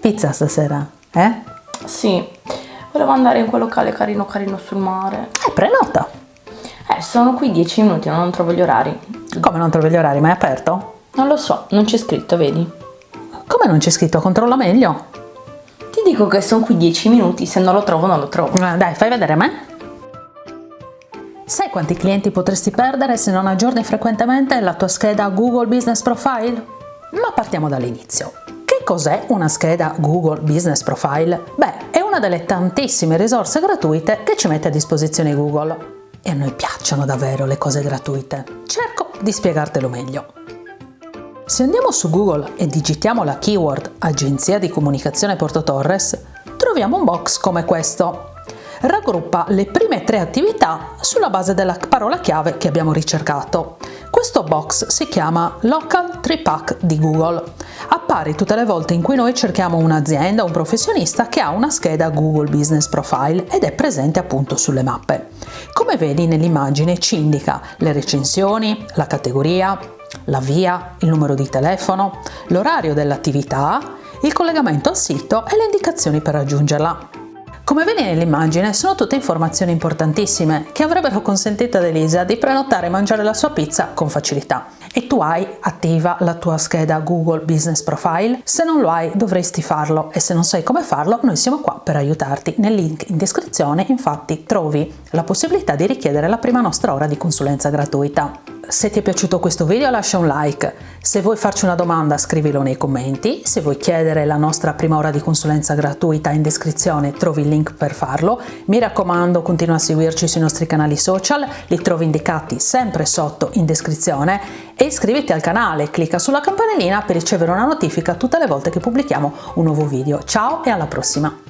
Pizza stasera, eh? Sì, volevo andare in quel locale carino carino sul mare. Eh, prenota. Eh, sono qui 10 minuti, non trovo gli orari. Come non trovi gli orari? Ma è aperto? Non lo so, non c'è scritto, vedi? Come non c'è scritto? Controlla meglio. Ti dico che sono qui 10 minuti, se non lo trovo non lo trovo. Eh, Dai, fai vedere a me. Sai quanti clienti potresti perdere se non aggiorni frequentemente la tua scheda Google Business Profile? Ma partiamo dall'inizio. Cos'è una scheda Google Business Profile? Beh, è una delle tantissime risorse gratuite che ci mette a disposizione Google. E a noi piacciono davvero le cose gratuite. Cerco di spiegartelo meglio. Se andiamo su Google e digitiamo la keyword Agenzia di Comunicazione Porto Torres, troviamo un box come questo. Raggruppa le prime tre attività sulla base della parola chiave che abbiamo ricercato. Questo box si chiama Local Tree Pack di Google. Appare tutte le volte in cui noi cerchiamo un'azienda o un professionista che ha una scheda Google Business Profile ed è presente appunto sulle mappe. Come vedi nell'immagine ci indica le recensioni, la categoria, la via, il numero di telefono, l'orario dell'attività, il collegamento al sito e le indicazioni per raggiungerla. Come vedi nell'immagine sono tutte informazioni importantissime che avrebbero consentito ad Elisa di prenotare e mangiare la sua pizza con facilità. E tu hai attiva la tua scheda Google Business Profile? Se non lo hai dovresti farlo e se non sai come farlo noi siamo qua per aiutarti. Nel link in descrizione infatti trovi la possibilità di richiedere la prima nostra ora di consulenza gratuita. Se ti è piaciuto questo video lascia un like, se vuoi farci una domanda scrivilo nei commenti, se vuoi chiedere la nostra prima ora di consulenza gratuita in descrizione trovi il link per farlo, mi raccomando continua a seguirci sui nostri canali social, li trovi indicati sempre sotto in descrizione. E iscriviti al canale, clicca sulla campanellina per ricevere una notifica tutte le volte che pubblichiamo un nuovo video. Ciao e alla prossima!